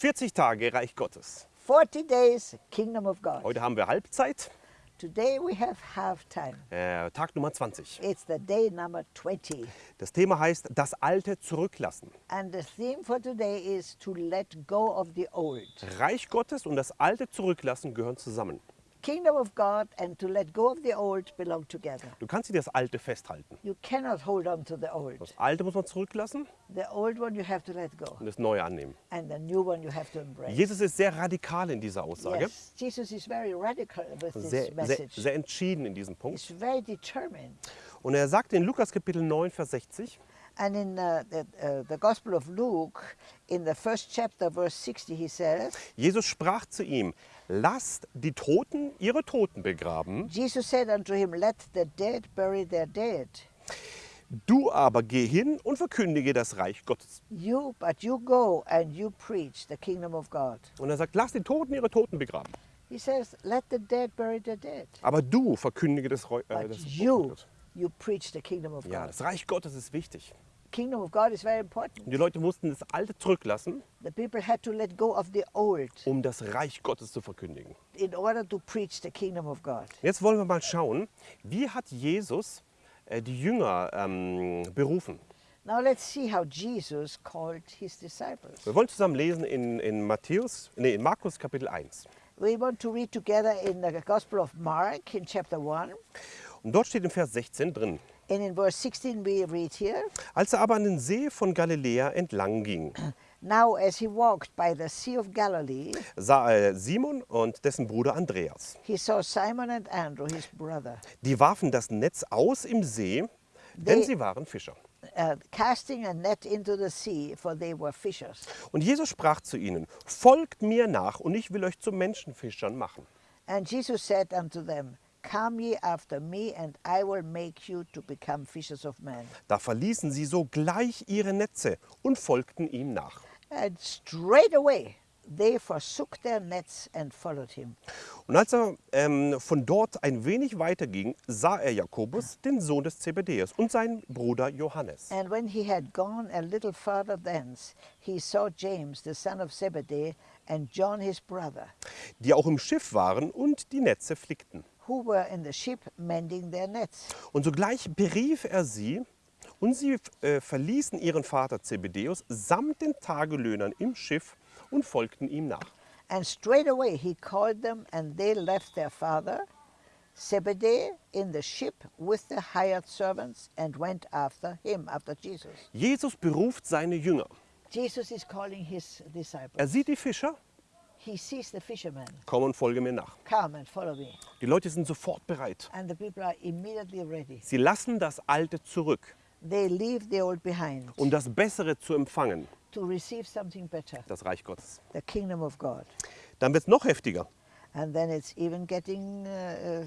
40 Tage Reich Gottes. 40 days, Kingdom of God. Heute haben wir Halbzeit, Today we have half time. äh, Tag Nummer 20. It's the day number 20. Das Thema heißt das Alte zurücklassen. And the theme for today is to let go of the old. Reich Gottes und das Alte zurücklassen gehören zusammen. Kingdom of God and to let go of the old belong together. Du kannst dir das Alte festhalten. You cannot hold on to the old. Das Alte muss man zurücklassen The old one you have to let go, und das Neue annehmen. and the new one you have to embrace. Jesus ist sehr radikal in dieser Aussage. Yes, Jesus is very radical with this Sehr, sehr, message. sehr entschieden in diesem Punkt. He's very determined. Und er sagt in Lukas Kapitel 9, Vers 60, And in uh, the, uh, the Gospel of Luke, in the first chapter, verse 60, he says, Jesus sprach zu ihm, lasst die Toten ihre Toten begraben, Jesus said unto him, Let the dead bury their dead. du aber geh hin und verkündige das Reich Gottes. You, but you go and you preach the kingdom of God. Und er sagt, lasst die Toten ihre Toten begraben, He says, Let the dead bury their dead. aber du verkündige das, äh, Reich you, Gottes. You preach the kingdom of Ja, God. das Reich Gottes ist wichtig. Kingdom of God is very important. Und die Leute mussten das Alte zurücklassen, The people had to let go of the old um das Reich Gottes zu verkündigen. in order to preach the kingdom of God. Jetzt wollen wir mal schauen, wie hat Jesus äh, die Jünger ähm, berufen. Now let's see how Jesus called his disciples. Wir wollen zusammen lesen in, in, Matthäus, nee, in Markus Kapitel 1. We want to read together in the Gospel of Mark in chapter 1. Und dort steht im Vers 16 drin, And in verse 16 we read here, als er aber an den See von Galiläa entlang ging, Now as he walked by the Sea of Galilee, sah er Simon und dessen Bruder Andreas. he saw Simon and Andrew, his brother, Die warfen das Netz aus im See, denn They- sie waren Fischer. uh, casting a net into the sea, for they were fishers. Und Jesus sprach zu ihnen, folgt mir nach und ich will euch zu Menschenfischern machen. And Jesus said unto them, Come ye after me, and I will make you to become fishers of men. Da verließen sie sogleich ihre Netze und folgten ihm nach. And straightway they forsook their nets and followed him. Und als er ähm, von dort ein wenig weiter ging, sah er Jakobus, den Sohn des Zebedäus, und seinen Bruder Johannes. And when he had gone a little farther thence, he saw James, the son of Zebedee, and John his brother, die auch im Schiff waren und die Netze flickten. Who were in the ship mending their nets. Und sogleich berief er sie, und sie äh, verließen ihren Vater Zebedäus samt den Tagelöhnern im Schiff und folgten ihm nach. And straightway he called them, and they left their father, Zebedee, in the ship with the hired servants, and went after him, after Jesus. Jesus beruft seine Jünger. Jesus is calling his disciples. Er sieht die Fischer, He sees the fishermen. komm und folge mir nach. Come and follow me. Die Leute sind sofort bereit. And the people are immediately ready. Sie lassen das Alte zurück, They leave the old behind um das Bessere zu empfangen, to receive something better, das Reich Gottes. the kingdom of God. Dann wird es noch heftiger. And then it's even getting, uh,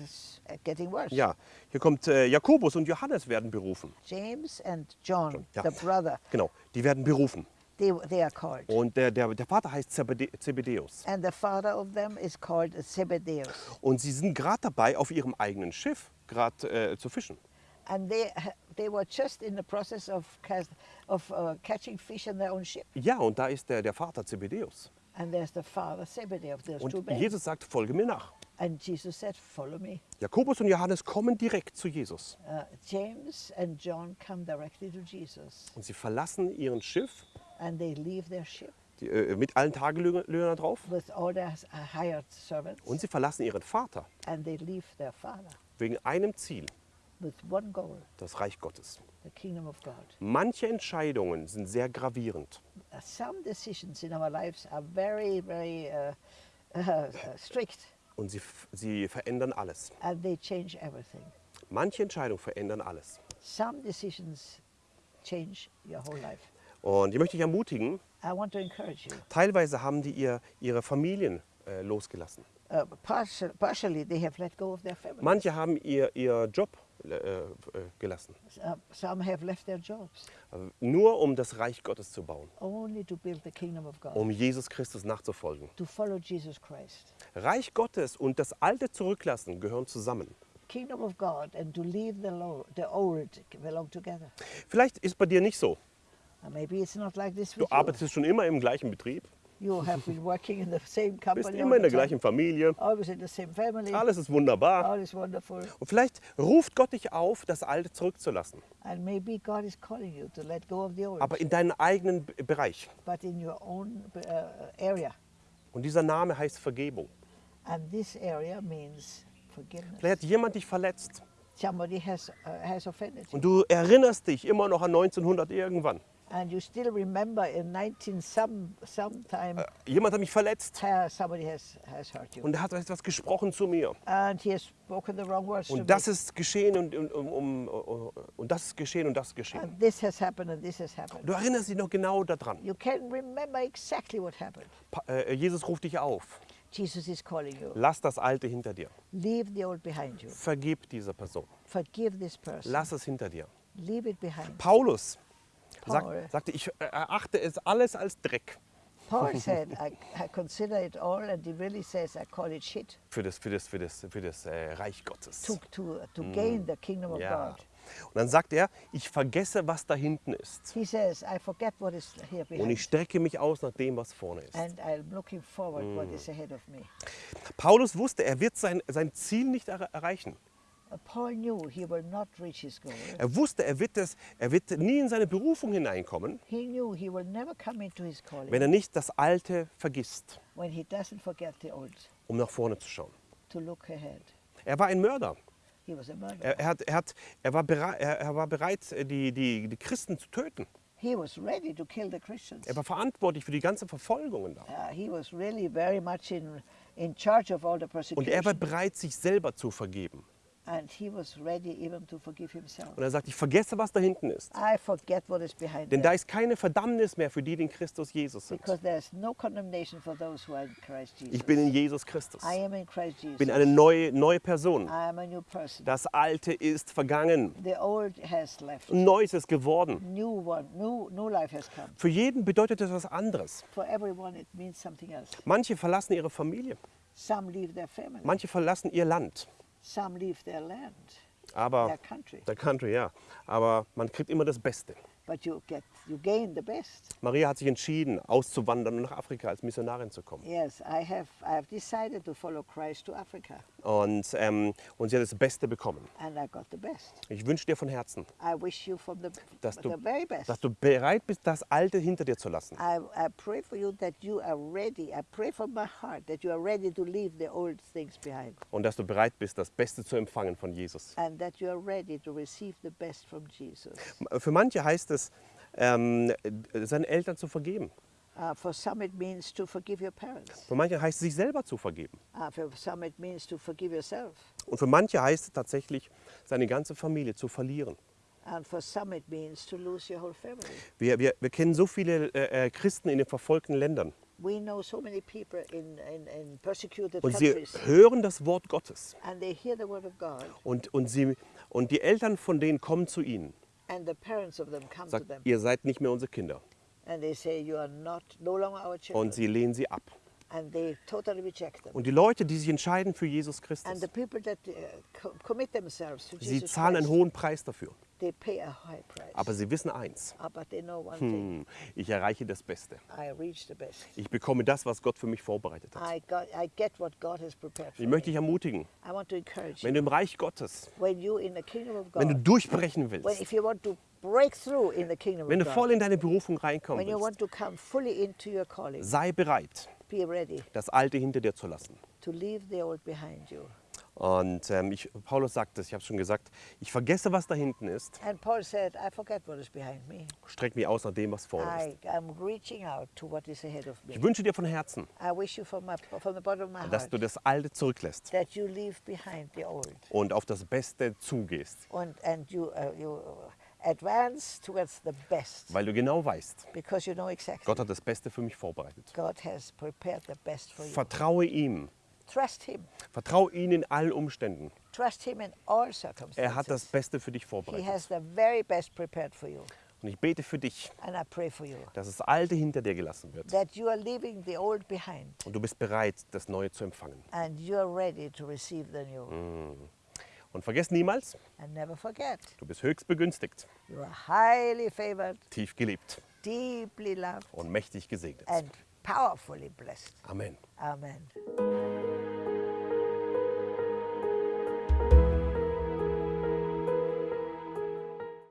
uh, getting worse. Ja, hier kommt äh, Jakobus und Johannes werden berufen. James and John, Ja. the brother, Genau, die werden berufen. They, they are called. Und der, der, der Vater heißt Zebede Zebedäus. And the father of them is called Zebedeus. Und sie sind gerade dabei, auf ihrem eigenen Schiff gerade äh, zu fischen. And they, they were just in the process of, cast, of uh, catching fish in their own ship. Ja, und da ist der, der Vater Zebedäus. And there's the father Zebedee of those two Und men. Jesus sagt, folge mir nach. And Jesus said, Follow me. Jakobus und Johannes kommen direkt zu Jesus. Uh, James and John come directly to Jesus Und sie verlassen ihren Schiff and they leave their ship die, äh, mit allen Tagelöhnern drauf. with all their hired servants Und sie verlassen ihren Vater and they leave their father wegen einem Ziel, with one goal das Reich Gottes. the kingdom of God. Manche Entscheidungen sind sehr gravierend. Uh, some decisions in our lives are very, very uh, uh, strict Und sie, sie verändern alles. and they change everything. Manche Entscheidungen verändern alles. Some decisions change your whole life. Und ich möchte dich ermutigen, teilweise haben die ihr, ihre Familien äh, losgelassen. Uh, partial, partially, they have let go of their family. Manche haben ihr, ihr Job äh, äh, gelassen, some have left their jobs äh, nur um das Reich Gottes zu bauen, only to build the kingdom of God, um Jesus Christus nachzufolgen. to follow Jesus Christ. Reich Gottes und das Alte zurücklassen gehören zusammen. Kingdom of God and to leave the, lo- the old belong together. Vielleicht ist bei dir nicht so. Du with you. arbeitest schon immer im gleichen Betrieb, You have been working in the same bist immer in der gleichen Familie, alles ist wunderbar. Und vielleicht ruft Gott dich auf, das Alte zurückzulassen, aber in deinen eigenen Bereich. but in your own uh, area. Und dieser Name heißt Vergebung. And this area means forgiveness. Vielleicht hat jemand dich verletzt Somebody has, uh, has offended you. und du erinnerst dich immer noch an 1900 irgendwann. And you still remember in 19 some sometime Jemand hat mich verletzt uh, somebody has, has hurt you. und er hat etwas gesprochen zu mir. And he has spoken the wrong words Und das me. ist geschehen und, und, um, um, und das ist geschehen und das ist geschehen. And this has happened and this has happened. Du erinnerst dich noch genau daran. You can remember exactly what happened. Pa- äh, Jesus ruft dich auf. Jesus is calling you. Lass das Alte hinter dir. Leave the old behind you. Vergib dieser Person. Forgive this person. Lass es hinter dir. Leave it behind. Paulus Paul. sagt, sagte, ich äh, erachte es alles als Dreck Paul said, I, I consider it all, and he really says, I call it shit für das, für das, für das, für das äh, Reich Gottes. to, to, to gain the kingdom of Ja. God. Und dann sagt er, ich vergesse, was da hinten ist. He says, I forget what is here Und behind. ich strecke mich aus nach dem, was vorne ist. And I'm looking forward what is ahead of me. Paulus wusste, er wird sein, sein Ziel nicht er erreichen. Er wusste, er wird, das, er wird nie in seine Berufung hineinkommen, wenn er nicht das Alte vergisst, when he doesn't forget the old, um nach vorne zu schauen. to look ahead. Er war ein Mörder. He was a murderer. Er, er, hat, er, hat, er, war, bereit, er, war bereit, die, die, die Christen zu töten. He was ready to kill the Christians. Er war verantwortlich für die ganzen Verfolgungen da. He was really very much in, in charge of all the Und er war bereit, sich selber zu vergeben. And he was ready even to forgive himself. Und er sagt, ich vergesse, was da hinten ist. I forget what is behind Denn da there. ist keine Verdammnis mehr für die, die in Christus Jesus sind. Because there's no condemnation for those who are in Christ Jesus. Ich bin in Jesus Christus. I am in Christ Jesus. bin eine neue, neue Person. I am a new person. Das Alte ist vergangen. The old has left. Neues ist geworden. New one, new, new life has come. Für jeden bedeutet das was anderes. For everyone, it means something else. Manche verlassen ihre Familie. Some leave their family. Manche verlassen ihr Land. Some leave their land, Aber their country. der Country, ja. Aber man kriegt immer das Beste. But you get, you gain the best. Maria hat sich entschieden, auszuwandern und nach Afrika als Missionarin zu kommen. Yes, I have, I have decided to follow Christ to Africa, Und, ähm, und sie hat das Beste bekommen. and I got the best. Ich wünsche dir von Herzen, I wish you from the, dass du, the very best. dass du bereit bist, das Alte hinter dir zu lassen. I, I pray for you that you are ready. I pray from my heart that you are ready to leave the old things behind Und dass du bereit bist, das Beste zu empfangen von Jesus. and that you are ready to receive the best from Jesus. Für manche heißt es, ähm, seinen Eltern zu vergeben. Uh, for some, it means to forgive your parents. Für manche heißt es, sich selber zu vergeben. Uh, for some, it means to forgive yourself. Und für manche heißt es tatsächlich, seine ganze Familie zu verlieren. And for some, it means to lose your whole family. Wir, wir, wir kennen so viele äh, äh, Christen in den verfolgten Ländern. We know so many people in, in, in persecuted Und sie countries, hören das Wort Gottes. and they hear the word of God, Und, und, sie, und die Eltern von denen kommen zu ihnen. And the parents of them come to Sagt, them, ihr seid nicht mehr unsere Kinder. and they say, You are not no longer our children. Und sie lehnen sie ab. Und die Leute, die sich entscheiden für Jesus Christus, uh, sie zahlen einen hohen Preis dafür. Aber sie wissen eins, Ah, hm, ich erreiche das Beste. Ich bekomme das, was Gott für mich vorbereitet hat. Ich möchte dich ermutigen, wenn du im Reich Gottes, wenn du durchbrechen willst, wenn du voll in deine Berufung calling, sei bereit, das Alte hinter dir zu lassen. Und ähm, ich, Paulus sagt es, ich habe es schon gesagt, ich vergesse, was da hinten ist, And Paul said, I forget what is behind me. streck mich aus nach dem, was vorne ist. I am reaching out to what is ahead of me. Ich wünsche dir von Herzen, my, dass heart du das Alte zurücklässt that you leave behind the old und auf das Beste zugehst, and, and you, uh, you advance towards the best weil du genau weißt, because you know exactly Gott hat das Beste für mich vorbereitet. God has prepared the best for you. Vertraue ihm, Trust Him. vertraue ihm in allen Umständen. Trust Him in all Er hat das circumstances. Beste für dich He vorbereitet. has the very best prepared for you. Und ich bete für dich, And I pray for you dass das Alte hinter dir gelassen wird that you are leaving the old behind und du bist bereit, das Neue zu empfangen. and you are ready to receive the new. Mm. Und vergiss niemals, And never forget, du bist höchst begünstigt, you are highly favored, tief geliebt deeply loved, und mächtig gesegnet. and powerfully blessed. Amen. Amen.